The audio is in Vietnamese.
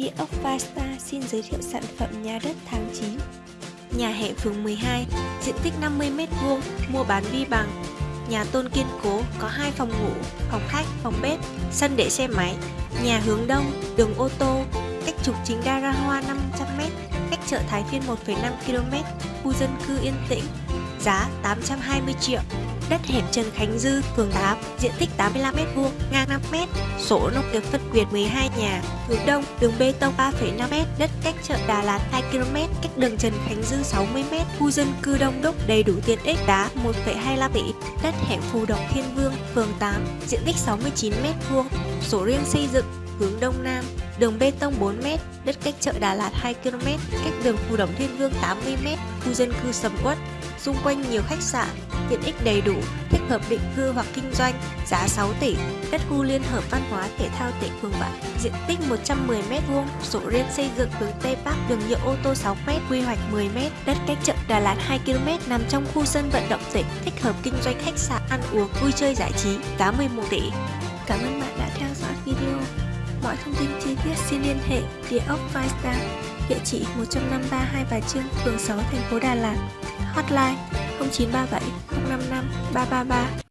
Địa ốc Vasta xin giới thiệu sản phẩm nhà đất tháng 9 Nhà hệ phường 12, diện tích 50m2, mua bán vi bằng. Nhà tôn kiên cố, có 2 phòng ngủ, phòng khách, phòng bếp, sân để xe máy. Nhà hướng đông, đường ô tô, cách trục chính gara hoa 500m, cách chợ Thái Phiên 1,5 km, khu dân cư yên tĩnh, giá 820 triệu đất hẻm Trần Khánh Dư, phường 8, diện tích 85m2, ngang 5m, sổ nông nghiệp phân quyền 12 nhà, hướng đông, đường bê tông 3,5m, đất cách chợ Đà Lạt 2km, cách đường Trần Khánh Dư 60m, khu dân cư đông đúc đầy đủ tiện ích đá 1,25 tỷ, đất hẻm Phù Độc Thiên Vương, phường 8, diện tích 69m2, sổ riêng xây dựng, hướng đông nam, đường bê tông 4m, đất cách chợ Đà Lạt 2km, cách đường khu Đổng Thiên Vương 80m, khu dân cư sầm uất, xung quanh nhiều khách sạn, tiện ích đầy đủ, thích hợp định cư hoặc kinh doanh, giá 6 tỷ, đất khu liên hợp văn hóa thể thao tỉnh phường 7, diện tích 110m2, sổ riêng xây dựng hướng Tây Bắc, đường nhựa ô tô 6m, quy hoạch 10m, đất cách chợ Đà Lạt 2km nằm trong khu sân vận động tỉnh, thích hợp kinh doanh khách sạn, ăn uống, vui chơi giải trí, giá 11 tỷ. Cảm ơn bạn đã theo dõi video. Mọi thông tin chi tiết xin liên hệ địa ốc Five địa chỉ 153 Hai Bà Trưng, phường 6, thành phố Đà Lạt. Hotline 0937 055 333